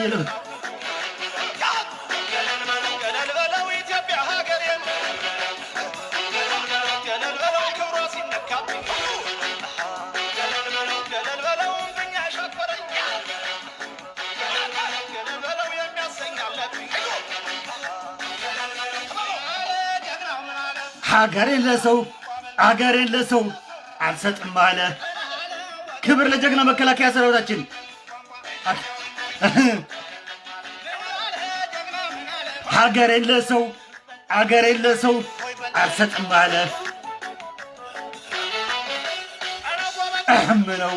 አየለ ሀገሬን ለሰው አገሬን ለሰው አልሰጥም አለ። ክብር ለጀግና መከላከያ ሰራዊታችን። ሀገሬን ለሰው አገሬን ለሰው አልሰጥም አለ። እህም ነው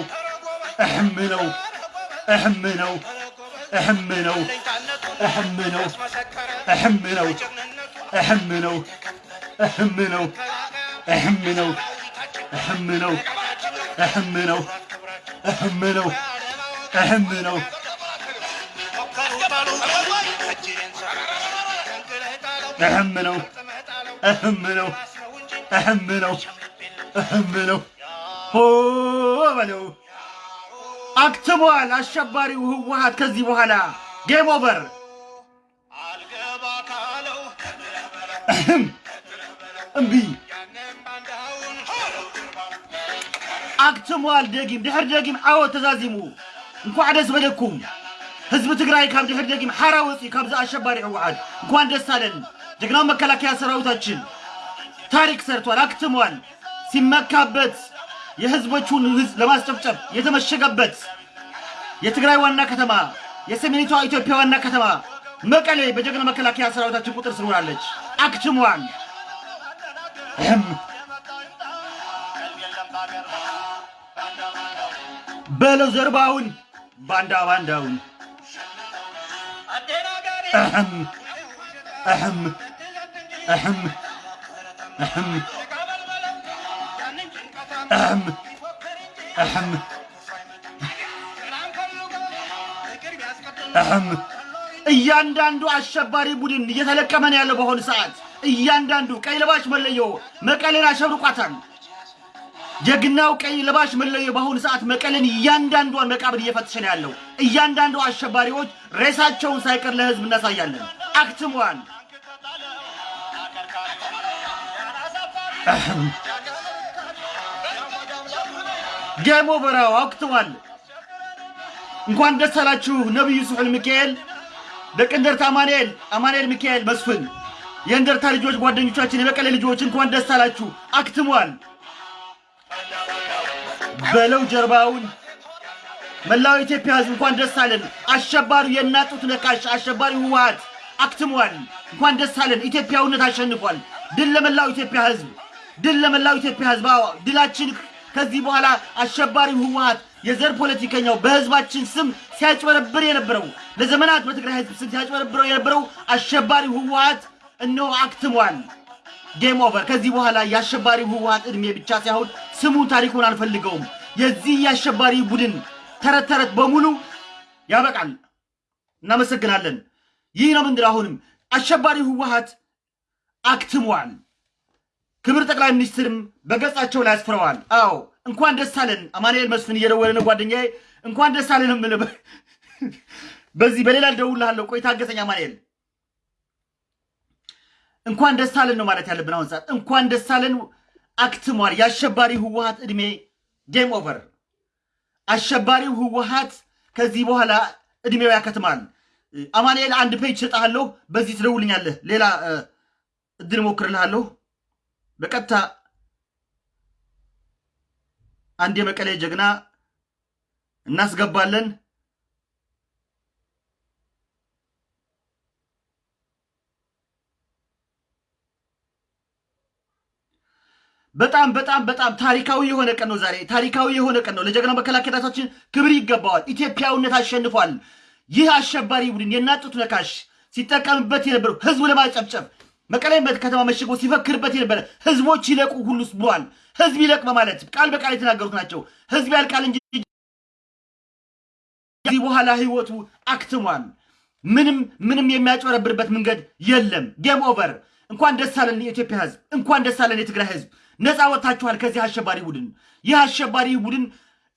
እህም ነው እህም ነው እህም ነው እህም ነው እህም ነው እህም ነው እህም ነው እህም ነው እህም ነው እህም ነው እህም ነው እህም ነው እህም ነው እህም ነው እህም ነው እህም ነው ሆ በለው አክትሟል። አሸባሪው ህወሓት ከዚህ በኋላ ጌም ኦቨር እምቢ አክትሟል። ደጊም ድሕር ደጊም ዓወት ተዛዚሙ እንኳዕ ደስ በለኩም ህዝቢ ትግራይ ካብ ድሕር ደጊም ሓራ ወፂ ካብዚ አሸባሪ ህወሓት እንኳን ደስ አለን። ጀግናው መከላከያ ሰራዊታችን ታሪክ ሰርቷል፣ አክትሟል። ሲመካበት የህዝቦቹን ህዝብ ለማስጨፍጨፍ የተመሸገበት የትግራይ ዋና ከተማ የሰሜኒቷ ኢትዮጵያ ዋና ከተማ መቀሌ በጀግና መከላከያ ሰራዊታችን ቁጥር ስር አክትሟል። በለው ዘርባውን ባንዳ ባንዳውን እህም እህም እህም እህም እህም እህም እህም እያንዳንዱ አሸባሪ ቡድን እየተለቀመ ነው ያለው። በአሁኑ ሰዓት። እያንዳንዱ ቀይ ለባሽ መለዮ መቀሌን አሸብርቋታል። ጀግናው ቀይ ለባሽ መለዮ በአሁኑ ሰዓት መቀሌን እያንዳንዷን መቃብር እየፈተሸ ነው ያለው። እያንዳንዱ አሸባሪዎች ሬሳቸውን ሳይቀር ለህዝብ እናሳያለን። አክትሟል። ጌሞ በራው አክትሟል። እንኳን ደስ አላችሁ ነቢዩ ስሑል ሚካኤል ደቅ እንደርታ አማኑኤል አማኑኤል ሚካኤል መስፍን የእንደርታ ልጆች ጓደኞቻችን የመቀሌ ልጆች እንኳን ደስ አላችሁ። አክትሟል። በለው ጀርባውን መላው ኢትዮጵያ ህዝብ እንኳን ደስ አለን። አሸባሪው የናጡት ነካሽ አሸባሪው ህወሓት አክትሟል። እንኳን ደስ አለን። ኢትዮጵያዊነት አሸንፏል። ድል ለመላው ኢትዮጵያ ህዝብ፣ ድል ለመላው ኢትዮጵያ ህዝብ። አዎ ድላችን ከዚህ በኋላ አሸባሪው ህወሓት የዘር ፖለቲከኛው በህዝባችን ስም ሲያጭበረብር የነበረው ለዘመናት በትግራይ ህዝብ ስም ሲያጭበረብረው የነበረው አሸባሪው ህወሓት እነሆ አክትሟል። game over። ከዚህ በኋላ የአሸባሪው ህወሓት እድሜ ብቻ ሳይሆን ስሙን ታሪኩን አንፈልገውም። የዚህ የአሸባሪ ቡድን ተረት ተረት በሙሉ ያበቃል። እናመሰግናለን። ይህ ነው ምንድን አሁንም አሸባሪው ህወሓት አክትሟል። ክብር ጠቅላይ ሚኒስትርም በገጻቸው ላይ አስፍረዋል። አዎ እንኳን ደስ አለን። አማኑኤል መስፍን እየደወለ ነው ጓደኛዬ። እንኳን ደስ አለን የምልህ በዚህ በሌላ ልደውልልሃለሁ። ቆይ ታገሰኝ አማኑኤል። እንኳን ደስ አለን ነው ማለት ያለብን አሁን ሰዓት። እንኳን ደስ አለን አክትሟል። የአሸባሪ ህወሓት እድሜ game over። አሸባሪው ህወሓት ከዚህ በኋላ እድሜው ያከትማል። አማኑኤል አንድ ፔጅ ሰጥሃለሁ፣ በዚህ ትደውልኛለህ። ሌላ እድል ሞክርልሃለሁ። በቀጥታ አንድ የመቀሌ ጀግና እናስገባለን። በጣም በጣም በጣም ታሪካዊ የሆነ ቀን ነው ዛሬ። ታሪካዊ የሆነ ቀን ነው። ለጀግና መከላከያታችን ክብር ይገባዋል። ኢትዮጵያዊነት አሸንፏል። ይህ አሸባሪ ቡድን የናት ጡት ነካሽ ሲጠቀምበት የነበረው ህዝቡ ለማጨፍጨፍ መቀሌ ከተማ መሽጎ ሲፈክርበት የነበረ ህዝቦች ይለቁ ሁሉስ ብሏል። ህዝብ ይለቅ በማለት ቃል በቃል የተናገሩት ናቸው። ህዝብ ያልቃል እንጂ ከዚህ በኋላ ህይወቱ አክትሟል። ምንም ምንም የሚያጭበረብርበት መንገድ የለም። game over። እንኳን ደስ አለን የኢትዮጵያ ህዝብ፣ እንኳን ደስ አለን የትግራይ ህዝብ። ነፃ ወጥታችኋል ከዚህ አሸባሪ ቡድን። ይህ አሸባሪ ቡድን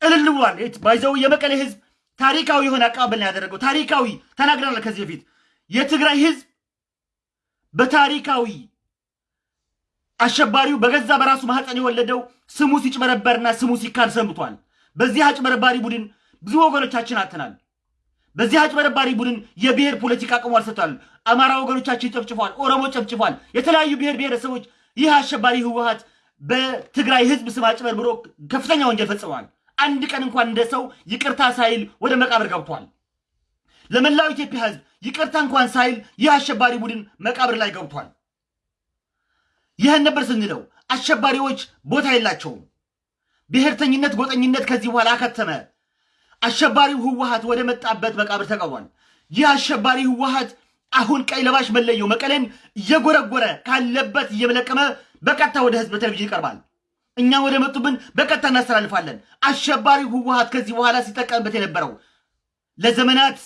እልል ብሏል። ባይዘው የመቀሌ ህዝብ ታሪካዊ የሆነ አቀባበል ነው ያደረገው። ታሪካዊ ተናግረናል ከዚህ በፊት የትግራይ ህዝብ በታሪካዊ አሸባሪው በገዛ በራሱ ማህፀን የወለደው ስሙ ሲጭበረበርና ስሙ ሲካድ ሰንብቷል። በዚህ አጭበረባሪ ቡድን ብዙ ወገኖቻችን አጥተናል። በዚህ አጭበረባሪ ቡድን የብሔር ፖለቲካ አቅሟል ሰጥቷል። አማራ ወገኖቻችን ጨፍጭፏል። ኦሮሞ ጨፍጭፏል። የተለያዩ ብሔር ብሔረሰቦች ይህ አሸባሪ ህወሀት በትግራይ ህዝብ ስም አጭበርብሮ ከፍተኛ ወንጀል ፈጽመዋል። አንድ ቀን እንኳን እንደ ሰው ይቅርታ ሳይል ወደ መቃብር ገብቷል። ለመላው ኢትዮጵያ ህዝብ ይቅርታ እንኳን ሳይል ይህ አሸባሪ ቡድን መቃብር ላይ ገብቷል። ይህን ነበር ስንለው አሸባሪዎች ቦታ የላቸውም። ብሔርተኝነት፣ ጎጠኝነት ከዚህ በኋላ አከተመ። አሸባሪው ህወሀት ወደ መጣበት መቃብር ተቀብሯል። ይህ አሸባሪ ህወሀት አሁን ቀይ ለባሽ መለየው መቀሌን እየጎረጎረ ካለበት እየመለቀመ በቀጥታ ወደ ህዝብ በቴሌቪዥን ይቀርባል። እኛ ወደ መጡብን በቀጥታ እናስተላልፋለን። አሸባሪው ህወሀት ከዚህ በኋላ ሲጠቀምበት የነበረው ለዘመናት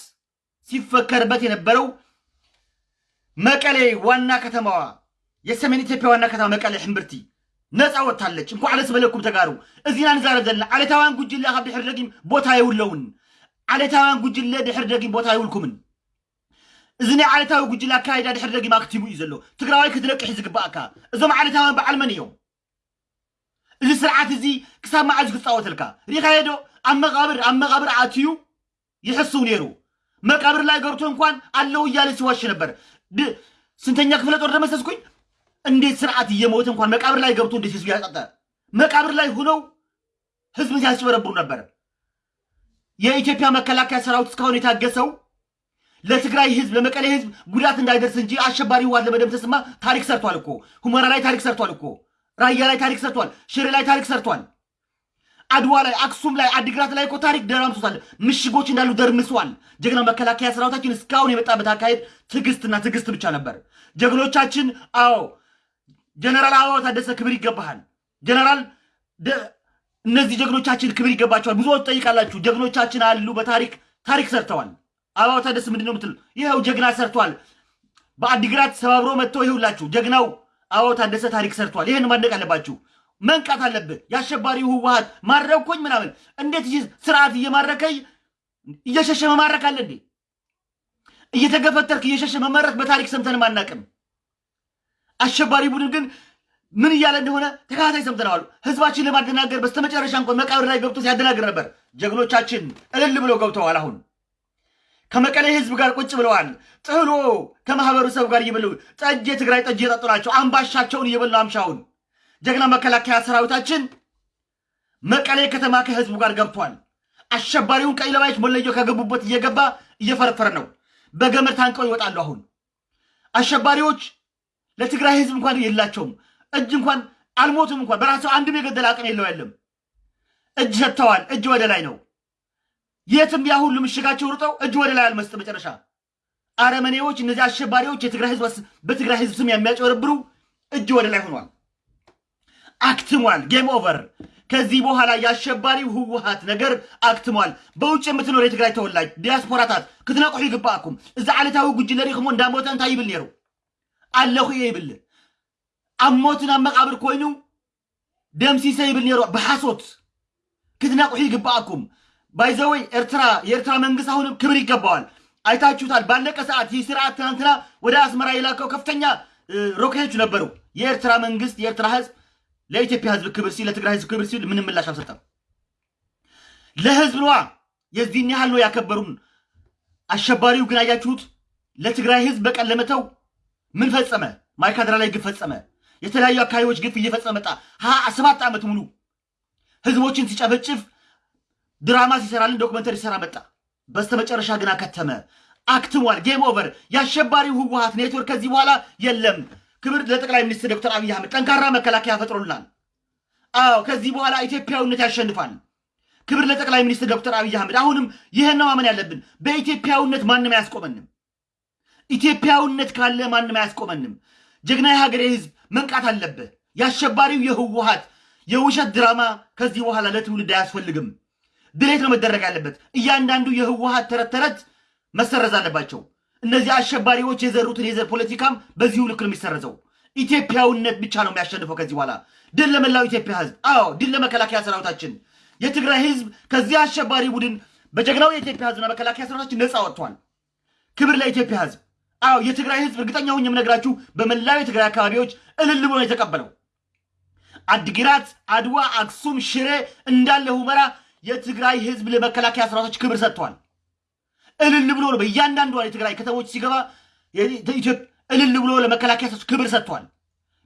ሲፈከርበት የነበረው መቀሌ ዋና ከተማዋ የሰሜን ኢትዮጵያ ዋና ከተማ መቀሌ ሕምብርቲ ነፃ ወጥታለች። እንኳ ዓለስ በለኩም ተጋሩ እዚና ንዛረብ ዘለና ዓለታውያን ጉጅለ ካብ ድሕር ደጊም ቦታ የብለውን ዓለታውያን ጉጅለ ድሕር ደጊም ቦታ የብልኩምን እዚ ናይ ዓለታዊ ጉጅለ ኣካይዳ ድሕር ደጊም ኣክቲቡ እዩ ዘሎ። ትግራዋይ ክትለቅሕ ዝግባእካ። እዞም ዓለታውያን በዓል መን እዮም? እዚ ስርዓት እዚ ክሳብ መዓዝ ክፃወተልካ ሪኻዮ ዶ ኣብ መቃብር ኣብ መቃብር ኣትዩ ይሕስው ነይሩ። መቃብር ላይ ገብቶ እንኳን አለው እያለ ሲዋሽ ነበር። ስንተኛ ክፍለ ጦር ደመሰስኩኝ? እንዴት ስርዓት እየሞተ እንኳን መቃብር ላይ ገብቶ እንዴት ህዝብ ያጸጠ መቃብር ላይ ሁነው ህዝብን ሲያስጭበረብሩ ነበር። የኢትዮጵያ መከላከያ ሰራዊት እስካሁን የታገሰው ለትግራይ ህዝብ ለመቀሌ ህዝብ ጉዳት እንዳይደርስ እንጂ አሸባሪ ህወሓት ለመደምሰስማ ታሪክ ሰርቷል እኮ። ሁመራ ላይ ታሪክ ሰርቷል እኮ። ራያ ላይ ታሪክ ሰርቷል። ሽሬ ላይ ታሪክ ሰርቷል። አድዋ ላይ፣ አክሱም ላይ፣ አዲግራት ላይ እኮ ታሪክ ደራምሶታል። ምሽጎች እንዳሉ ደርምሷል። ጀግና መከላከያ ሰራዊታችን እስካሁን የመጣበት አካሄድ ትዕግስትና ትዕግስት ብቻ ነበር። ጀግኖቻችን አዎ ጀነራል አበባው ታደሰ ክብር ይገባሃል። ጀነራል እነዚህ ጀግኖቻችን ክብር ይገባቸዋል። ብዙዎች ጠይቃላችሁ። ጀግኖቻችን አሉ፣ በታሪክ ታሪክ ሰርተዋል። አበባው ታደሰ ምንድን ነው የምትል? ይኸው ጀግና ሰርቷል። በአዲግራት ሰባብሮ መጥቶ ይኸውላችሁ ጀግናው አበባው ታደሰ ታሪክ ሰርቷል። ይህን ማድነቅ አለባችሁ። መንቃት አለብህ። የአሸባሪው ህወሀት ማረኩኝ ምናምን እንዴት ስርዓት እየማረከኝ እየሸሸ መማረክ አለ እንዴ? እየተገፈተርክ እየሸሸ መመረክ በታሪክ ሰምተንም አናቅም። አሸባሪ ቡድን ግን ምን እያለ እንደሆነ ተከታታይ ሰምተነዋል። ህዝባችን ለማደናገር በስተመጨረሻ እንኳን መቃብር ላይ ገብቶ ሲያደናግር ነበር። ጀግኖቻችን እልል ብለው ገብተዋል። አሁን ከመቀሌ ህዝብ ጋር ቁጭ ብለዋል። ጥህሎ ከማህበረሰቡ ጋር እየበሉ ጠጅ፣ የትግራይ ጠጅ እየጠጡ ናቸው። አምባሻቸውን እየበሉ አምሻውን ጀግና መከላከያ ሰራዊታችን መቀሌ ከተማ ከህዝቡ ጋር ገብቷል። አሸባሪውን ቀይ ለባዮች መለዮ ከገቡበት እየገባ እየፈረፈረ ነው። በገመድ ታንቀው ይወጣሉ። አሁን አሸባሪዎች ለትግራይ ህዝብ እንኳን የላቸውም። እጅ እንኳን አልሞቱም። እንኳን በራሳቸው አንድም የገደለ አቅም የለው የለም። እጅ ሰጥተዋል። እጅ ወደ ላይ ነው። የትም ያ ሁሉ ምሽጋቸው ሩጠው እጅ ወደ ላይ አልመስጥ። መጨረሻ አረመኔዎች፣ እነዚህ አሸባሪዎች የትግራይ ህዝብ በትግራይ ህዝብ ስም የሚያጨበረብሩ እጅ ወደ ላይ ሆኗል። አክትሟል። game over። ከዚህ በኋላ የአሸባሪው ህወሀት ነገር አክትሟል። በውጭ የምትኖር የትግራይ ተወላጅ ዲያስፖራታት ክትነቅሑ ይግባአኩም። እዚ ዓሌታዊ ጉጅለ ሪኢኹሞ እንዳሞተ እንታይ ይብል ነይሩ ኣለኹ እየ ይብል ኣብ ኣብ መቃብር ኮይኑ ደምሲሰ ይብል ነይሩ ብሓሶት ክትነቅሑ ይግባአኩም። By the way ኤርትራ የኤርትራ መንግስት አሁንም ክብር ይገባዋል። አይታችሁታል። ባለቀ ሰዓት ይህ ስርዓት ትናንትና ወደ አስመራ የላከው ከፍተኛ ሮኬቶች ነበሩ። የኤርትራ መንግስት የኤርትራ ህዝብ ለኢትዮጵያ ህዝብ ክብር ሲል ለትግራይ ህዝብ ክብር ሲል ምንም ምላሽ አልሰጠም። ለህዝብ ነዋ የዚህን ያህል ነው ያከበሩን። አሸባሪው ግን አያችሁት፣ ለትግራይ ህዝብ በቀን ለመተው ምን ፈጸመ? ማይካድራ ላይ ግፍ ፈጸመ። የተለያዩ አካባቢዎች ግፍ እየፈጸመ መጣ። ሀያ ሰባት ዓመት ሙሉ ህዝቦችን ሲጨፈጭፍ ድራማ ሲሰራልን ዶክመንተሪ ሲሰራ መጣ። በስተመጨረሻ ግን አከተመ፣ አክትሟል። game over። የአሸባሪው ህወሀት ኔትወርክ ከዚህ በኋላ የለም። ክብር ለጠቅላይ ሚኒስትር ዶክተር አብይ አህመድ ጠንካራ መከላከያ ፈጥሮልናል። አዎ ከዚህ በኋላ ኢትዮጵያዊነት ያሸንፋል። ክብር ለጠቅላይ ሚኒስትር ዶክተር አብይ አህመድ። አሁንም ይህን ማመን ያለብን በኢትዮጵያዊነት ማንም አያስቆመንም። ኢትዮጵያዊነት ካለ ማንም አያስቆመንም። ጀግና የሀገሬ ህዝብ መንቃት አለብህ። የአሸባሪው የህወሀት የውሸት ድራማ ከዚህ በኋላ ለትውልድ አያስፈልግም። ድሌት ነው መደረግ ያለበት። እያንዳንዱ የህወሀት ተረት ተረት መሰረዝ አለባቸው። እነዚህ አሸባሪዎች የዘሩትን የዘር ፖለቲካም በዚሁ ልክ ነው የሚሰረዘው። ኢትዮጵያዊነት ብቻ ነው የሚያሸንፈው ከዚህ በኋላ። ድል ለመላው ኢትዮጵያ ህዝብ። አዎ ድል ለመከላከያ ሰራዊታችን። የትግራይ ህዝብ ከዚህ አሸባሪ ቡድን በጀግናው የኢትዮጵያ ህዝብና መከላከያ ሰራዊታችን ነፃ ወጥቷል። ክብር ለኢትዮጵያ ህዝብ። አዎ የትግራይ ህዝብ እርግጠኛ ሁኝ የምነግራችሁ በመላው የትግራይ አካባቢዎች እልል ብሎ የተቀበለው። አድግራት፣ አድዋ፣ አክሱም፣ ሽሬ እንዳለ ሁመራ የትግራይ ህዝብ ለመከላከያ ሰራዊቶች ክብር ሰጥቷል። እልል ብሎ ነው በእያንዳንዷ የትግራይ ከተሞች ሲገባ እልል ብሎ ለመከላከያ ሰራዊቶች ክብር ሰጥቷል።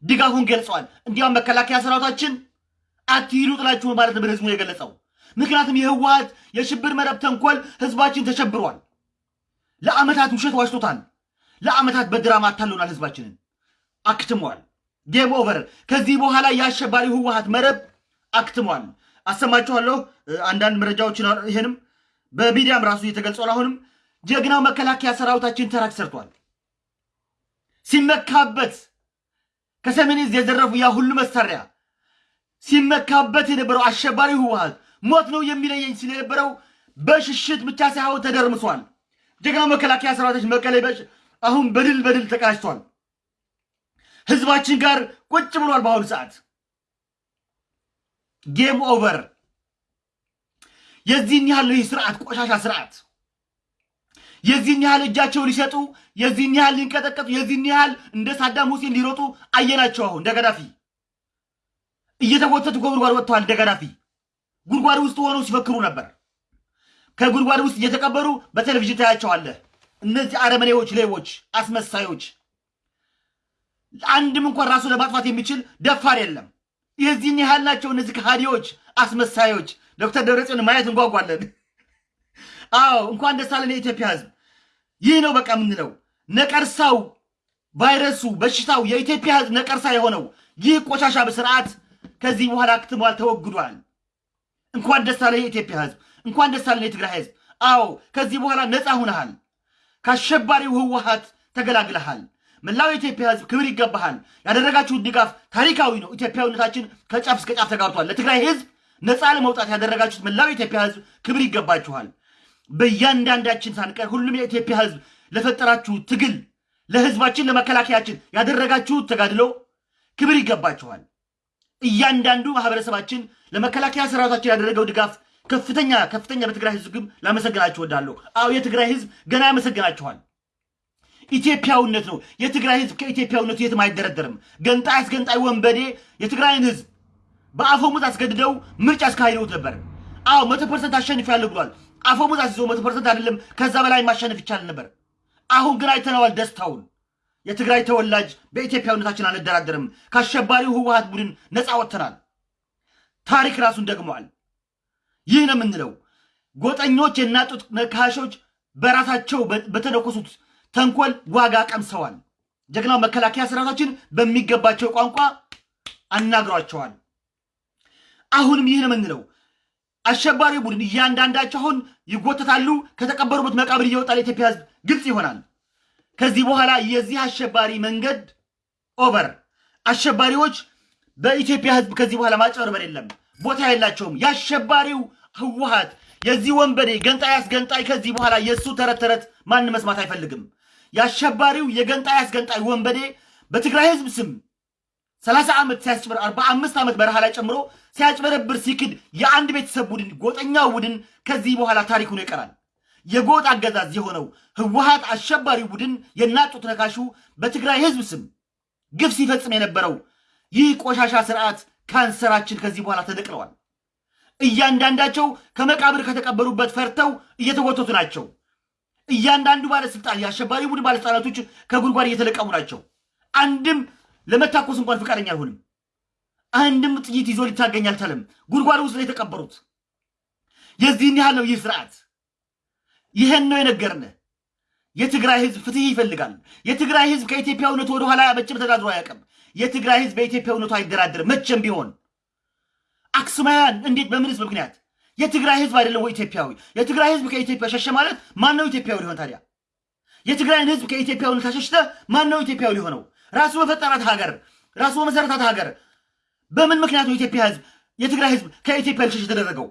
ድጋፉን ገልጸዋል። እንዲያውም መከላከያ ሰራዊታችን አትሂዱ ጥላችሁ ማለት ነበር ህዝቡ የገለጸው። ምክንያቱም የህወሀት የሽብር መረብ ተንኮል ህዝባችን ተሸብሯል። ለአመታት ውሸት ዋሽቶታል። ለአመታት በድራማ አታለውናል። ህዝባችንን አክትሟል። game over። ከዚህ በኋላ የአሸባሪ ህወሀት መረብ አክትሟል። አሰማችኋለሁ አንዳንድ መረጃዎችን። ይህንም በሚዲያም ራሱ እየተገልጿል። አሁንም ጀግናው መከላከያ ሰራዊታችን ታሪክ ሰርቷል። ሲመካበት ከሰሜን ዕዝ የዘረፉ ያ ሁሉ መሳሪያ ሲመካበት የነበረው አሸባሪ ህወሀት ሞት ነው የሚለየኝ ሲል የነበረው በሽሽት ብቻ ሳይሆን ተደርምሷል። ጀግናው መከላከያ ሰራዊታችን መቀሌ አሁን በድል በድል ተቀናጅቷል። ህዝባችን ጋር ቁጭ ብሏል። በአሁኑ ሰዓት game over። የዚህን ያህል ይህ ስርዓት ቆሻሻ ስርዓት የዚህን ያህል እጃቸው ሊሰጡ የዚህን ያህል ሊንቀጠቀጡ የዚህን ያህል እንደ ሳዳም ሁሴን ሊሮጡ አየናቸው። አሁን እንደ ገዳፊ እየተጎተቱ ከጉድጓድ ወጥተዋል። እንደ ገዳፊ ጉድጓድ ውስጥ ሆነው ሲፈክሩ ነበር። ከጉድጓድ ውስጥ እየተቀበሩ በቴሌቪዥን ታያቸዋለህ። እነዚህ አረመኔዎች፣ ሌቦች፣ አስመሳዮች አንድም እንኳን ራሱ ለማጥፋት የሚችል ደፋር የለም። የዚህን ያህል ናቸው እነዚህ ከሃዲዎች፣ አስመሳዮች። ዶክተር ደብረጽዮን ማየት እንጓጓለን። አዎ እንኳን ደስ አለን የኢትዮጵያ ህዝብ። ይህ ነው በቃ የምንለው ነቀርሳው፣ ቫይረሱ፣ በሽታው የኢትዮጵያ ህዝብ ነቀርሳ የሆነው ይህ ቆሻሻ በስርዓት ከዚህ በኋላ አክትሟል፣ ተወግዷል። እንኳን ደስ አለ የኢትዮጵያ ህዝብ፣ እንኳን ደስ አለን የትግራይ ህዝብ። አዎ ከዚህ በኋላ ነፃ ሁነሃል። ከአሸባሪው ህወሀት ተገላግለሃል። መላው የኢትዮጵያ ህዝብ ክብር ይገባሃል። ያደረጋችሁት ድጋፍ ታሪካዊ ነው። ኢትዮጵያዊነታችን ከጫፍ እስከ ጫፍ ተጋብቷል። ለትግራይ ህዝብ ነፃ ለመውጣት ያደረጋችሁት መላው የኢትዮጵያ ህዝብ ክብር ይገባችኋል። በእያንዳንዳችን ሳንቀር ሁሉም የኢትዮጵያ ህዝብ ለፈጠራችሁት ትግል፣ ለህዝባችን፣ ለመከላከያችን ያደረጋችሁት ተጋድሎ ክብር ይገባችኋል። እያንዳንዱ ማህበረሰባችን ለመከላከያ ሰራዊታችን ያደረገው ድጋፍ ከፍተኛ ከፍተኛ በትግራይ ህዝብ ግን ላመሰግናችሁ እወዳለሁ። አዎ የትግራይ ህዝብ ገና ያመሰግናችኋል። ኢትዮጵያዊነት ነው። የትግራይ ህዝብ ከኢትዮጵያዊነቱ የትም አይደራደርም። ገንጣይ አስገንጣይ ወንበዴ የትግራይን ህዝብ በአፈሙዝ አስገድደው ምርጫ አስካሂደውት ነበር። አዎ መቶ percent አሸንፊያለሁ ብሏል። አፈሙዝ አስይዞ መቶ percent አይደለም ከዛ በላይ ማሸነፍ ይቻል ነበር። አሁን ግን አይተነዋል ደስታውን። የትግራይ ተወላጅ በኢትዮጵያዊነታችን አንደራደርም። ከአሸባሪው ህወሀት ቡድን ነፃ ወጥተናል። ታሪክ ራሱን ደግሟል። ይህ ነው የምንለው። ጎጠኞች የናት ጡት ነካሾች በራሳቸው በተነኮሱት ተንኮል ዋጋ ቀምሰዋል። ጀግናው መከላከያ ሰራዊታችን በሚገባቸው ቋንቋ አናግሯቸዋል። አሁንም ይህ ነው የምንለው። አሸባሪ ቡድን እያንዳንዳቸው አሁን ይጎተታሉ። ከተቀበሩበት መቃብር እየወጣ ለኢትዮጵያ ህዝብ ግልጽ ይሆናል። ከዚህ በኋላ የዚህ አሸባሪ መንገድ ኦቨር። አሸባሪዎች በኢትዮጵያ ህዝብ ከዚህ በኋላ ማጭበርበር የለም፣ ቦታ የላቸውም። የአሸባሪው ህወሀት የዚህ ወንበዴ ገንጣይ አስገንጣይ ከዚህ በኋላ የእሱ ተረት ተረት ማን መስማት አይፈልግም። የአሸባሪው የገንጣይ አስገንጣይ ወንበዴ በትግራይ ህዝብ ስም ሰላሳ ዓመት ሲያስጭበር አርባ አምስት ዓመት በረሃ ላይ ጨምሮ ሲያጭበረብር ሲክድ የአንድ ቤተሰብ ቡድን ጎጠኛው ቡድን ከዚህ በኋላ ታሪክ ሆኖ ይቀራል። የጎጥ አገዛዝ የሆነው ህወሀት አሸባሪ ቡድን የናጡት ነካሹ በትግራይ ህዝብ ስም ግፍ ሲፈጽም የነበረው ይህ ቆሻሻ ስርዓት ካንሰራችን ከዚህ በኋላ ተነቅለዋል። እያንዳንዳቸው ከመቃብር ከተቀበሩበት ፈርተው እየተጎተቱ ናቸው። እያንዳንዱ ባለስልጣን የአሸባሪ ቡድን ባለስልጣናቶች ከጉድጓድ እየተለቀሙ ናቸው። አንድም ለመታኮስ እንኳን ፈቃደኛ አልሆንም። አንድም ጥይት ይዞ ሊታገኝ አልቻለም። ጉድጓድ ውስጥ ነው የተቀበሩት። የዚህን ያህል ነው ይህ ስርዓት። ይህን ነው የነገርነ። የትግራይ ህዝብ ፍትህ ይፈልጋል። የትግራይ ህዝብ ከኢትዮጵያዊነቱ ወደኋላ መቼም ተዳድሮ አያውቅም። የትግራይ ህዝብ በኢትዮጵያዊነቱ አይደራደርም መቼም ቢሆን። አክሱማውያን እንዴት በምንስ ምክንያት የትግራይ ህዝብ አይደለም ወይ ኢትዮጵያዊ? የትግራይ ህዝብ ከኢትዮጵያ ሸሸ ማለት ማን ነው ኢትዮጵያዊ ሊሆን ታዲያ? የትግራይን ህዝብ ከኢትዮጵያዊነት አሸሽተ ማን ነው ኢትዮጵያዊ ሊሆነው? ራሱ በፈጠራት ሀገር ራሱ በመሰረታት ሀገር በምን ምክንያት ነው ኢትዮጵያ ህዝብ የትግራይ ህዝብ ከኢትዮጵያ ልሸሽ የተደረገው?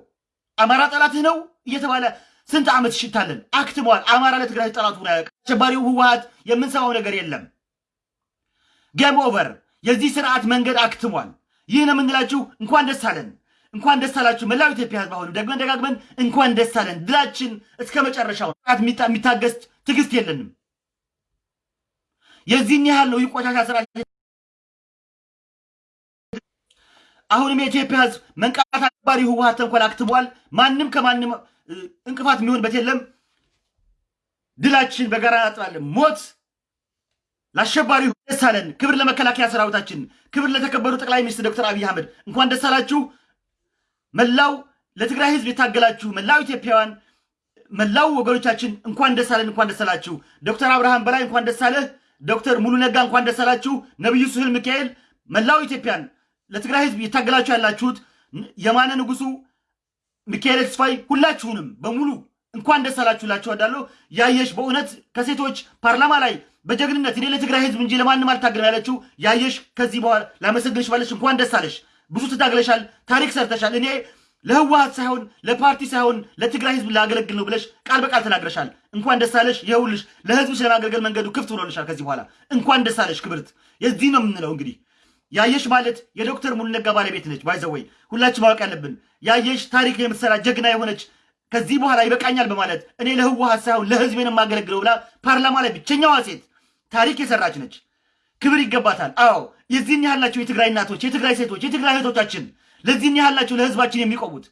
አማራ ጠላትህ ነው እየተባለ ስንት ዓመት ሽታለን አክትመዋል። አማራ ለትግራይ ጠላቱ ሆነ አሸባሪው ህወሀት የምንሰማው ነገር የለም። game over። የዚህ ስርዓት መንገድ አክትሟል። ይህ ነው የምንላችሁ። እንኳን ደስ አለን። እንኳን ደስ አላችሁ መላው ኢትዮጵያ ህዝብ። አሁንም ደግመን ደጋግመን እንኳን ደስ አለን። ድላችን እስከ መጨረሻው የሚታገስ ትዕግስት የለንም። የዚህን ያህል ነው ይቆሻሻ ስራ። አሁንም የኢትዮጵያ ህዝብ መንቃት አባሪ ህወሀት ተንኮል አክትሟል። ማንም ከማንም እንቅፋት የሚሆንበት የለም። ድላችን በጋራ እናጥባለን። ሞት ለአሸባሪ ደስ አለን። ክብር ለመከላከያ ሰራዊታችን፣ ክብር ለተከበሩ ጠቅላይ ሚኒስትር ዶክተር አብይ አህመድ እንኳን ደስ አላችሁ። መላው ለትግራይ ህዝብ የታገላችሁ መላው ኢትዮጵያውያን፣ መላው ወገኖቻችን እንኳን ደስ እንኳን ደስ ዶክተር አብርሃም በላይ እንኳን ደስ አለህ። ዶክተር ሙሉ ነጋ እንኳን ደስ አላችሁ። ነቢዩ ስህል ሚካኤል፣ መላው ኢትዮጵያን ለትግራይ ህዝብ የታገላችሁ ያላችሁት የማነ ንጉሱ፣ ሚካኤል ተስፋይ፣ ሁላችሁንም በሙሉ እንኳን ደስ እላችሁ እወዳለሁ። ያየሽ በእውነት ከሴቶች ፓርላማ ላይ በጀግንነት እኔ ለትግራይ ህዝብ እንጂ ለማንም አልታገልም ያለችው ያየሽ ከዚህ በኋላ ላመሰግንሽ ባለሽ እንኳን ደስ ብዙ ትታግለሻል፣ ታሪክ ሰርተሻል። እኔ ለህወሀት ሳይሆን ለፓርቲ ሳይሆን ለትግራይ ህዝብ ላገለግል ነው ብለሽ ቃል በቃል ተናግረሻል። እንኳን ደስ አለሽ። ይኸውልሽ ለህዝብሽ ለማገልገል መንገዱ ክፍት ብሎልሻል። ከዚህ በኋላ እንኳን ደስ አለሽ ክብርት። የዚህ ነው የምንለው እንግዲህ ያየሽ ማለት የዶክተር ሙሉ ነጋ ባለቤት ነች። by the way ሁላችን ማወቅ ያለብን ያየሽ ታሪክ የምትሰራ ጀግና የሆነች ከዚህ በኋላ ይበቃኛል በማለት እኔ ለህወሀት ሳይሆን ለህዝቤን የማገለግለው ብላ ፓርላማ ላይ ብቸኛዋ ሴት ታሪክ የሰራች ነች። ክብር ይገባታል። አዎ የዚህን ያህል ናቸው የትግራይ እናቶች፣ የትግራይ ሴቶች፣ የትግራይ እህቶቻችን ለዚህን ያህል ናቸው ለህዝባችን የሚቆሙት።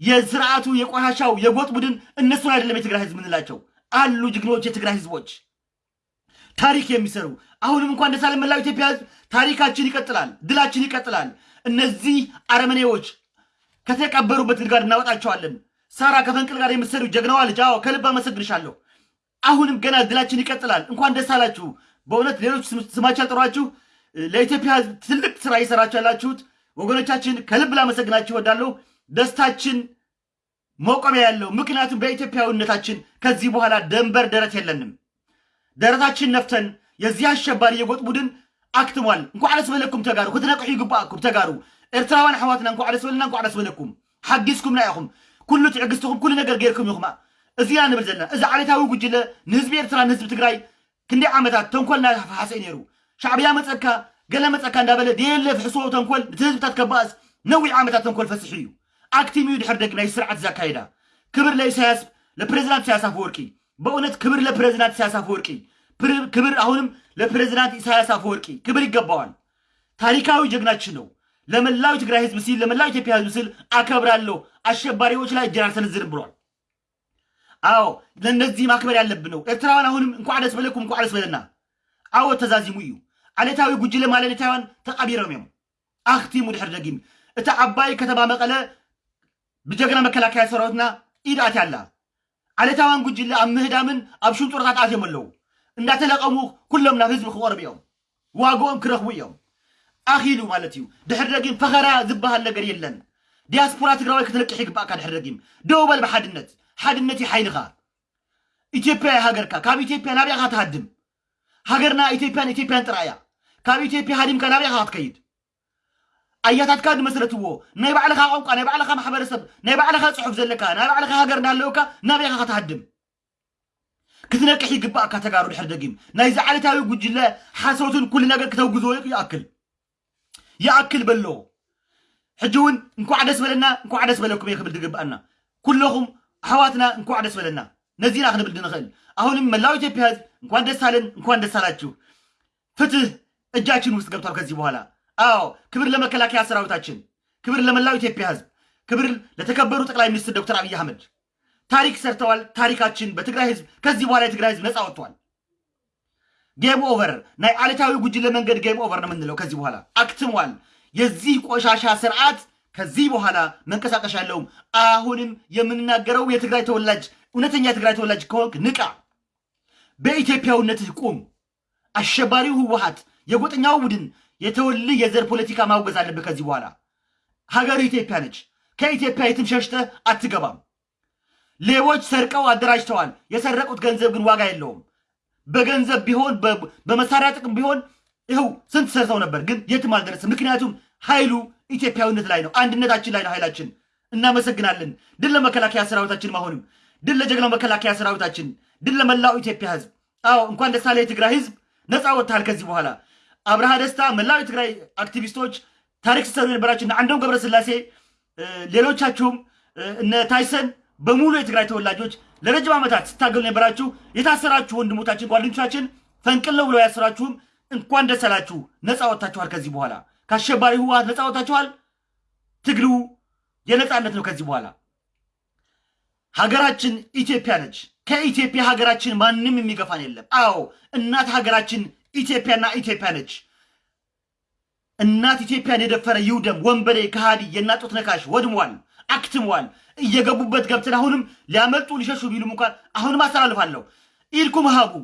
የስርዓቱ የቆሻሻው የጎጥ ቡድን እነሱን አይደለም የትግራይ ህዝብ ምንላቸው አሉ ጀግኖች የትግራይ ህዝቦች ታሪክ የሚሰሩ አሁንም እንኳን ደስ መላው ኢትዮጵያ ህዝብ። ታሪካችን ይቀጥላል፣ ድላችን ይቀጥላል። እነዚህ አረመኔዎች ከተቀበሩበት ጉድጓድ እናወጣቸዋለን። ሳራ ከፈንቅል ጋር የምትሰሩ ጀግናዋ ልጅ፣ አዎ ከልብ አመሰግንሻለሁ። አሁንም ገና ድላችን ይቀጥላል። እንኳን ደስ አላችሁ። በእውነት ሌሎች ስማችሁ ያልጠሯችሁ ለኢትዮጵያ ትልቅ ስራ እየሰራችሁ ያላችሁት ወገኖቻችን ከልብ ላመሰግናችሁ እወዳለሁ። ደስታችን መቆሚያ ያለው ምክንያቱም በኢትዮጵያዊነታችን ከዚህ በኋላ ደንበር ደረት የለንም። ደረታችን ነፍተን የዚህ አሸባሪ የጎጥ ቡድን አክትሟል። እንኳ ደስ በለኩም ተጋሩ። ክትነቅሑ ይግባአኩም ተጋሩ። ኤርትራውያን ኣሕዋትና እንኳ ደስ በለና እንኳ ደስ በለኩም። ሓጊዝኩምና ኢኹም ኩሉ ትዕግስትኩም ኩሉ ነገር ገይርኩም ኢኹማ። እዚና ንብል ዘለና። እዚ ዓሌታዊ ጉጅለ ንህዝቢ ኤርትራ ንህዝቢ ትግራይ ክንደይ ዓመታት ተንኮልና ሓሰይ ነይሩ ሻዕብያ መፀካ ገለ መፀካ እንዳበለ ደየለ ፍሕሶ ተንኮል እቲ ህዝብታት ነዊሕ ዓመታት ተንኮል ፈሲሑ እዩ አክቲም እዩ ድሕር ደግና ስርዓት ዘካይዳ ክብር ለኢሳያስ ለፕሬዚዳንት ኢሳያስ አፈወርቂ በእውነት ክብር ለፕሬዚዳንት ኢሳያስ አፈወርቂ ክብር አሁንም ለፕሬዚዳንት ኢሳያስ አፈወርቂ ክብር ይገባዋል። ታሪካዊ ጀግናችን ነው። ለመላው ትግራይ ህዝብ ሲል ለመላው ኢትዮጵያ ህዝብ ሲል አከብራለሁ። አሸባሪዎች ላይ እጄን አልሰነዝርም ብሏል። አዎ ለእነዚህ ማክበር ያለብን ነው። ኤርትራውያን አሁንም እንኳ ደስ በለኩም እንኳ ደስ በለና አዎ ተዛዚሙ እዩ ዓሌታዊ ጉጅለ ማለሌታውያን ተቐቢሮም እዮም ኣኽቲሙ ድሕር ደጊም እቲ ዓባይ ከተማ መቐለ ብጀግና መከላከያ ሰራዊትና ኢድ ኣትያ ኣላ ዓሌታውያን ጉጅለ ኣብ ምህዳምን ኣብ ሽንጡርታት ኣትዮም ኣለዉ እንዳተለቐሙ ኩሎም ናብ ህዝቢ ክቐርቡ እዮም ዋግኦም ክረኽቡ እዮም ኣኺሉ ማለት እዩ ድሕር ደጊም ፈኸራ ዝበሃል ነገር የለን ዲያስፖራ ትግራዋይ ክትለቅሕ ይግባእካ ድሕር ደጊም ደው በል ብሓድነት ሓድነት እዩ ሓይልኻ ኢትዮጵያ ሃገርካ ካብ ኢትዮጵያ ናብያ ካ ትሃድም ሃገርና ኢትዮጵያን ኢትዮጵያን ጥራእያ ካብ ኢትዮጵያ ሃዲምካ ናብያ ካ ክትከይድ ኣያታትካ ድመስረትዎ ናይ ባዕልኻ ቋንቋ ናይ ባዕልኻ ማሕበረሰብ ናይ ባዕልኻ ፅሑፍ ዘለካ ናይ ባዕልኻ ሃገር እንዳለውካ ናብያኻ ክትሃድም። ክትነቅሕ ይግባእካ ተጋሩ ድሕር ደጊም። ናይዚ ዓለታዊ ጉጅለ ሓሶትን ኩሉ ነገር ክተውግዝዎ ይኣክል። ይኣክል በሎ። ሕጂ እውን እንኳዕ ደስ በለና እንኳዕ ደስ በለኩም እየ ክብል ድግባአና ኩለኹም ኣሕዋትና እንኳዕ ደስ በለና። ነዚና ክንብል ድንኽእል አሁንም መላው ኢትዮጵያ ህዝብ እንኳን ደስ አለን እንኳን ደስ አላችሁ። ፍትህ እጃችን ውስጥ ገብቷል ከዚህ በኋላ። አዎ ክብር ለመከላከያ ሰራዊታችን ክብር ለመላው ኢትዮጵያ ህዝብ ክብር ለተከበሩ ጠቅላይ ሚኒስትር ዶክተር አብይ አህመድ። ታሪክ ሰርተዋል። ታሪካችን በትግራይ ህዝብ ከዚህ በኋላ የትግራይ ህዝብ ነፃ ወጥቷል። game over ናይ ዓለታዊ ጉጅለ መንገድ game over ነው የምንለው ከዚህ በኋላ። አክትሟል። የዚህ ቆሻሻ ስርዓት ከዚህ በኋላ መንቀሳቀሻ የለውም አሁንም የምንናገረው የትግራይ ተወላጅ እውነተኛ የትግራይ ተወላጅ ከሆንክ ንቃ። በኢትዮጵያዊነትህ ቁም። አሸባሪው ህወሀት የጎጠኛው ቡድን የተወልህ የዘር ፖለቲካ ማውገዝ አለብህ ከዚህ በኋላ። ሀገር ኢትዮጵያ ነች። ከኢትዮጵያ የትም ሸሽተህ አትገባም። ሌቦች ሰርቀው አደራጅተዋል። የሰረቁት ገንዘብ ግን ዋጋ የለውም። በገንዘብ ቢሆን በመሳሪያ ጥቅም ቢሆን ይኸው ስንት ሰርተው ነበር ግን የትም አልደረስም ምክንያቱም ኃይሉ ኢትዮጵያዊነት ላይ ነው። አንድነታችን ላይ ነው ኃይላችን። እናመሰግናለን። ድል ለመከላከያ ሰራዊታችን አሁንም። ድል ለጀግናው መከላከያ ሰራዊታችን። ድል ለመላው ኢትዮጵያ ህዝብ አዎ እንኳን አለ የትግራይ ህዝብ ነፃ ወጥታል ከዚህ በኋላ አብርሃ ደስታ መላው የትግራይ አክቲቪስቶች ታሪክ ሲሰሩ የነበራችሁ አንዶም ገብረስላሴ ሌሎቻችሁም እነ ታይሰን በሙሉ የትግራይ ተወላጆች ለረጅም ዓመታት ስታገሉ የነበራችሁ የታሰራችሁ ወንድሞቻችን ጓደኞቻችን ፈንቅል ነው ብለው ያሰራችሁም እንኳን ደስ አላችሁ። ነፃ ወጥታችኋል። ከዚህ በኋላ ከአሸባሪ ህወሓት ነፃ ወጥታችኋል። ትግሉ የነፃነት ነው። ከዚህ በኋላ ሀገራችን ኢትዮጵያ ነች። ከኢትዮጵያ ሀገራችን ማንም የሚገፋን የለም። አዎ እናት ሀገራችን ኢትዮጵያና ኢትዮጵያ ነች። እናት ኢትዮጵያን የደፈረ ይውደም። ወንበዴ ከሃዲ የናጡት ነካሽ ወድሟል፣ አክትሟል። እየገቡበት ገብተን አሁንም ሊያመልጡ ሊሸሹ ቢሉም እንኳን አሁንም አስተላልፋለሁ። ኢልኩም ሀቡ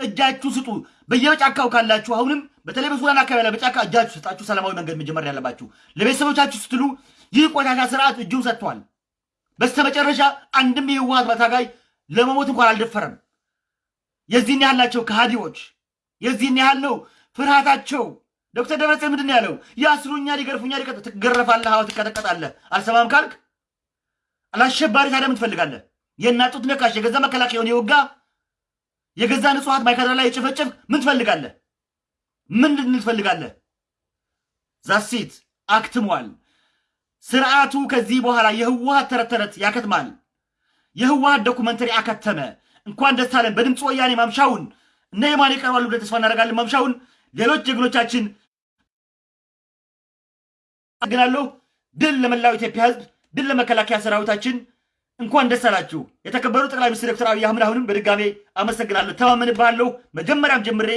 እጃችሁ ስጡ። በየጫካው ካላችሁ አሁንም በተለይ በሱዳን አካባቢ ላይ በጫካ እጃችሁ ስጣችሁ። ሰላማዊ መንገድ መጀመር ያለባችሁ ለቤተሰቦቻችሁ ስትሉ ይህ ቆሻሻ ስርዓት እጁን ሰጥቷል። በስተመጨረሻ አንድም የህወሓት በታጋይ ለመሞት እንኳን አልደፈረም። የዚህን ያህል ናቸው ከሃዲዎች፣ የዚህን ያህል ነው ፍርሃታቸው። ዶክተር ደብረጽዮን ምንድን ያለው? ያስሩኛል፣ ይገርፉኛል፣ ትገረፋለህ፣ አዎ ትቀጠቀጣለህ። አልሰማም ካልክ አላሸባሪ ታዲያ ምን ትፈልጋለህ? የእናት ጡት ነካሽ የገዛ መከላከያውን የወጋ የገዛ ንጹሐት ማይካድራ ላይ የጨፈጨፍ ምን ትፈልጋለህ? ምን ትፈልጋለህ? that's it አክትሟል። ስርዓቱ ከዚህ በኋላ የህወሓት ተረት ተረት ያከትማል። የህወሓት documentary አከተመ። እንኳን ደስ አለን። በድምፅ ወያኔ ማምሻውን እነ የማን ይቀርባሉ ብለን ተስፋ እናደርጋለን። ማምሻውን ሌሎች ጀግኖቻችን አግናለሁ። ድል ለመላው ኢትዮጵያ ህዝብ፣ ድል ለመከላከያ ሰራዊታችን። እንኳን ደስ አላችሁ። የተከበሩ ጠቅላይ ሚኒስትር ዶክተር አብይ አህመድ አሁንም በድጋሜ አመሰግናለሁ። ተማመንብሃለሁ። መጀመሪያም ጀምሬ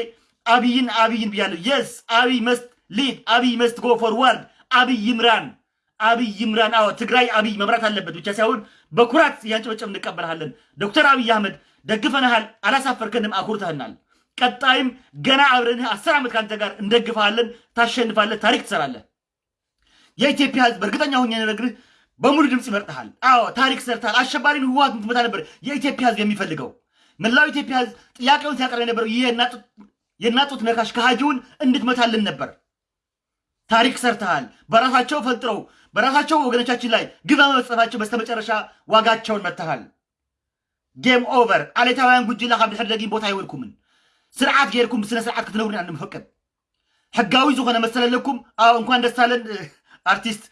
አብይን አብይን ብያለሁ። yes አብይ must lead አብይ must go forward አብይ ይምራን አብይ ይምራን። አዎ ትግራይ አብይ መምራት አለበት ብቻ ሳይሆን በኩራት እያንጨበጨብ እንቀበልሃለን። ዶክተር አብይ አህመድ ደግፈንሃል፣ አላሳፈርከንም፣ አኩርተህናል። ቀጣይም ገና አብረንህ አስር ዓመት ከአንተ ጋር እንደግፈሃለን። ታሸንፋለህ፣ ታሪክ ትሰራለህ። የኢትዮጵያ ህዝብ እርግጠኛ ሆኜ ነግርህ በሙሉ ድምፅ ይመርጥሃል። አዎ ታሪክ ሰርተሃል። አሸባሪን ህወሓት ምትመታ ነበር የኢትዮጵያ ህዝብ የሚፈልገው። መላው ኢትዮጵያ ህዝብ ጥያቄውን ሲያቀርብ የነበረው ይህ የናጡት ነካሽ ከሃጂውን እንድትመታልን ነበር። ታሪክ ሰርተሃል። በራሳቸው ፈልጥረው በራሳቸው ወገኖቻችን ላይ ግብ በመፈጸማቸው በስተመጨረሻ ዋጋቸውን መትሃል። ጌም ኦቨር። አሌታውያን ጉጅላ ደጊም ቦታ አይወልኩምን ስርዓት ጌርኩም ስነ ስርዓት ክትነብሩን አንፈቅድ ሕጋዊ ዝኾነ መሰለለኩም አዎ እንኳን ደስ አርቲስት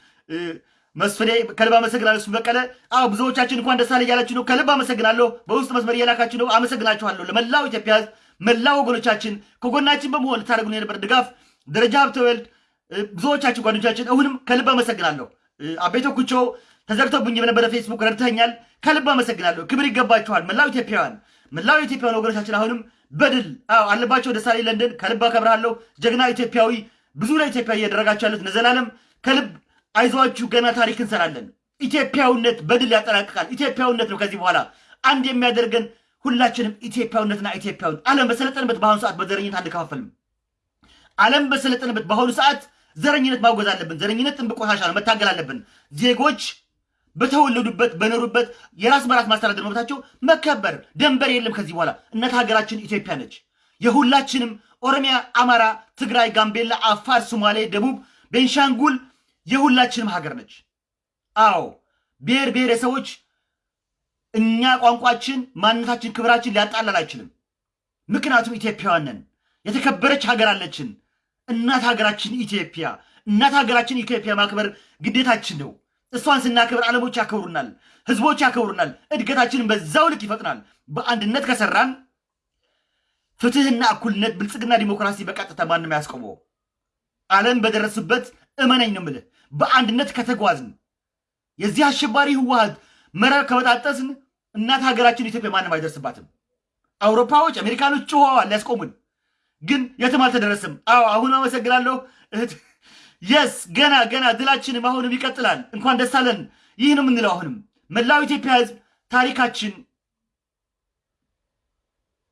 መስፍኔ ከልብ አመሰግናለሁ። እሱ በቀለ አዎ ብዙዎቻችን እንኳን ደስ አለ እያላችሁ ነው። ከልብ አመሰግናለሁ። በውስጥ መስመር እየላካችሁ ነው። አመሰግናችኋለሁ። ለመላው ኢትዮጵያ መላው ወገኖቻችን ከጎናችን በመሆን ልታደርጉን የነበር ድጋፍ ደረጃ ሀብተወልድ ብዙዎቻችን ጓደኞቻችን አሁንም ከልብ አመሰግናለሁ። አቤቶ ኩቾ ተዘግቶብኝ በነበረ ፌስቡክ ረድተኛል። ከልብ አመሰግናለሁ። ክብር ይገባችኋል። መላው ኢትዮጵያውያን መላው ኢትዮጵያውያን ወገኖቻችን አሁንም በድል አለባቸው ደሳሌ ለንደን ከልብ አከብርሃለሁ። ጀግና ኢትዮጵያዊ ብዙ ለኢትዮጵያ እያደረጋችሁ ያሉት ነዘላለም ከልብ አይዟችሁ፣ ገና ታሪክ እንሰራለን። ኢትዮጵያዊነት በድል ያጠናቅቃል። ኢትዮጵያዊነት ነው ከዚህ በኋላ አንድ የሚያደርገን ሁላችንም ኢትዮጵያዊነትና ኢትዮጵያዊ ዓለም በሰለጠንበት በአሁኑ ሰዓት በዘረኝነት አንከፋፈልም። ዓለም በሰለጠንበት በአሁኑ ሰዓት ዘረኝነት ማውገዝ አለብን። ዘረኝነት ጥንብ ቆሻሻ ነው፣ መታገል አለብን። ዜጎች በተወለዱበት በኖሩበት የራስ በራስ ማስተዳደር መብታቸው መከበር፣ ደንበር የለም ከዚህ በኋላ። እናት ሀገራችን ኢትዮጵያ ነች። የሁላችንም ኦሮሚያ፣ አማራ፣ ትግራይ፣ ጋምቤላ፣ አፋር፣ ሶማሌ፣ ደቡብ፣ ቤንሻንጉል የሁላችንም ሀገር ነች። አዎ ብሔር ብሔረሰቦች እኛ ቋንቋችን፣ ማንነታችን፣ ክብራችን ሊያጣላል አይችልም። ምክንያቱም ኢትዮጵያውያን ነን። የተከበረች ሀገር አለችን። እናት ሀገራችን ኢትዮጵያ እናት ሀገራችን ኢትዮጵያ ማክበር ግዴታችን ነው። እሷን ስናክብር ዓለሞች ያከብሩናል፣ ህዝቦች ያከብሩናል። እድገታችንን በዛው ልክ ይፈጥናል። በአንድነት ከሰራን ፍትህና እኩልነት፣ ብልጽግና፣ ዲሞክራሲ በቀጥታ ማንም ያስቆመው ዓለም በደረሱበት እመነኝ ነው የምልህ። በአንድነት ከተጓዝን የዚህ አሸባሪ ህወሓት መረብ ከበጣጠስን እናት ሀገራችን ኢትዮጵያ ማንም አይደርስባትም። አውሮፓዎች፣ አሜሪካኖች ጮኸዋል ሊያስቆሙን፣ ግን የትም አልተደረስም። አዎ አሁን አመሰግናለሁ እህት የስ ገና ገና ድላችንም አሁንም ይቀጥላል። እንኳን ደስ አለን። ይህ ነው የምንለው። አሁንም መላው ኢትዮጵያ ህዝብ ታሪካችን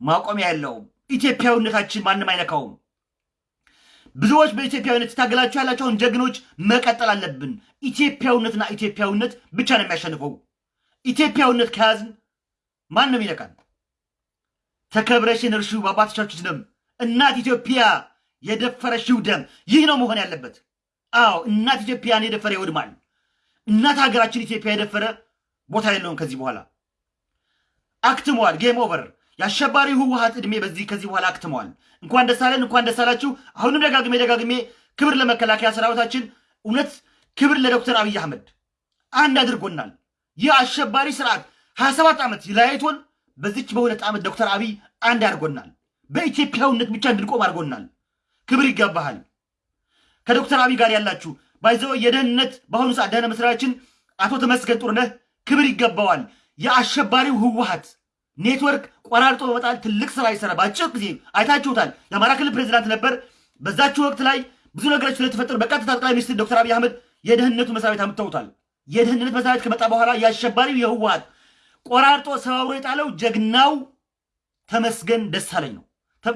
ማቆሚያ የለውም። ኢትዮጵያዊነታችን ማንም አይነካውም። ብዙዎች በኢትዮጵያዊነት ትታገላችሁ ያላቸውን ጀግኖች መቀጠል አለብን። ኢትዮጵያዊነትና ኢትዮጵያዊነት ብቻ ነው የሚያሸንፈው። ኢትዮጵያዊነት ከያዝን ማንም ይነካል። ተከብረሽን እርሹ በአባቶቻችሁ ደም እናት ኢትዮጵያ የደፈረሽው ደም ይህ ነው መሆን ያለበት። አዎ እናት ኢትዮጵያን የደፈረ ይወድማል። እናት ሀገራችን ኢትዮጵያ የደፈረ ቦታ የለውም። ከዚህ በኋላ አክትሟል። game over። የአሸባሪ ህወሓት ዕድሜ በዚህ ከዚህ በኋላ አክትመዋል። እንኳን ደስ አለን፣ እንኳን ደስ አላችሁ። አሁንም ደጋግሜ ደጋግሜ ክብር ለመከላከያ ሰራዊታችን፣ እውነት ክብር ለዶክተር አብይ አህመድ። አንድ አድርጎናል። ይህ አሸባሪ ስርዓት ሀያ ሰባት ዓመት ለያይቶን በዚች በሁለት ዓመት ዶክተር አብይ አንድ አድርጎናል። በኢትዮጵያዊነት ብቻ እንድንቆም አድርጎናል። ክብር ይገባሃል። ከዶክተር አብይ ጋር ያላችሁ ባይዘው የደህንነት በአሁኑ ሰዓት ደህንነት መስሪያችን አቶ ተመስገን ጥሩነህ ክብር ይገባዋል። የአሸባሪው ህወሀት ኔትወርክ ቆራርጦ በመጣል ትልቅ ስራ ይሰራ። በአጭር ጊዜ አይታችሁታል። የአማራ ክልል ፕሬዚዳንት ነበር። በዛችሁ ወቅት ላይ ብዙ ነገሮች ስለተፈጠሩ በቀጥታ ጠቅላይ ሚኒስትር ዶክተር አብይ አህመድ የደህንነቱ መስሪያ ቤት አምጥተውታል። የደህንነት መስሪያ ቤት ከመጣ በኋላ የአሸባሪው የህወሀት ቆራርጦ ሰባብሮ የጣለው ጀግናው ተመስገን ደሳለኝ ነው።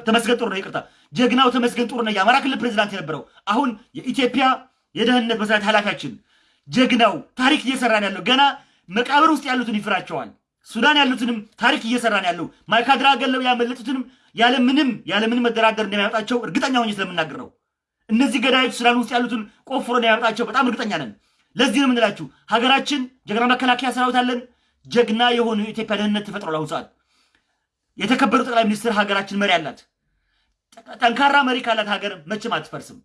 ተመስገን ጥሩነህ ይቅርታ፣ ጀግናው ተመስገን ጥሩነህ የአማራ ክልል ፕሬዚዳንት የነበረው አሁን የኢትዮጵያ የደህንነት መስሪያ ቤት ኃላፊያችን ጀግናው ታሪክ እየሰራን ያለው ገና መቃብር ውስጥ ያሉትን ይፍራቸዋል። ሱዳን ያሉትንም ታሪክ እየሰራን ያለው ማይካድራ ገለው ያመለጡትንም ያለምንም ያለምንም መደራደር እንደሚያመጣቸው እርግጠኛ ሆኜ ስለምናገር ነው። እነዚህ ገዳዮች ሱዳን ውስጥ ያሉትን ቆፍሮ እንደሚያመጣቸው በጣም እርግጠኛ ነን። ለዚህ ነው የምንላችሁ ሀገራችን ጀግና መከላከያ ሰራዊት አለን። ጀግና የሆኑ የኢትዮጵያ ደህንነት ተፈጥሯል። አሁን ሰዓት የተከበሩ ጠቅላይ ሚኒስትር ሀገራችን መሪ አላት። ጠንካራ መሪ ካላት ሀገር መቼም አትፈርስም።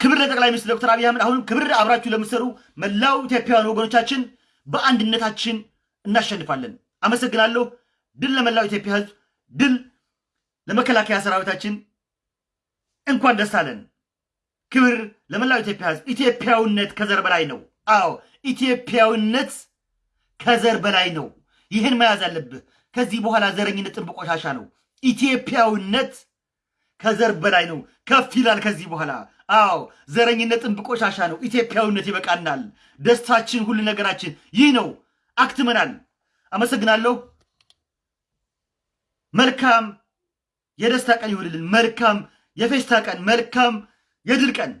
ክብር ለጠቅላይ ሚኒስትር ዶክተር አብይ አህመድ። አሁንም ክብር አብራችሁ ለምትሰሩ መላው ኢትዮጵያውያን ወገኖቻችን በአንድነታችን እናሸንፋለን። አመሰግናለሁ። ድል ለመላው ኢትዮጵያ ሕዝብ፣ ድል ለመከላከያ ሰራዊታችን። እንኳን ደስ አለን። ክብር ለመላው ኢትዮጵያ ሕዝብ። ኢትዮጵያዊነት ከዘር በላይ ነው። አዎ ኢትዮጵያዊነት ከዘር በላይ ነው። ይህን መያዝ አለብህ። ከዚህ በኋላ ዘረኝነት ጥንብ ነው። ኢትዮጵያዊነት ከዘር በላይ ነው። ከፍ ይላል ከዚህ በኋላ። አዎ ዘረኝነት ጥንብ ቆሻሻ ነው። ኢትዮጵያዊነት ይበቃናል። ደስታችን፣ ሁሉ ነገራችን ይህ ነው። አክትመናል። አመሰግናለሁ። መልካም የደስታ ቀን ይሁንልን። መልካም የፌስታ ቀን፣ መልካም የድል ቀን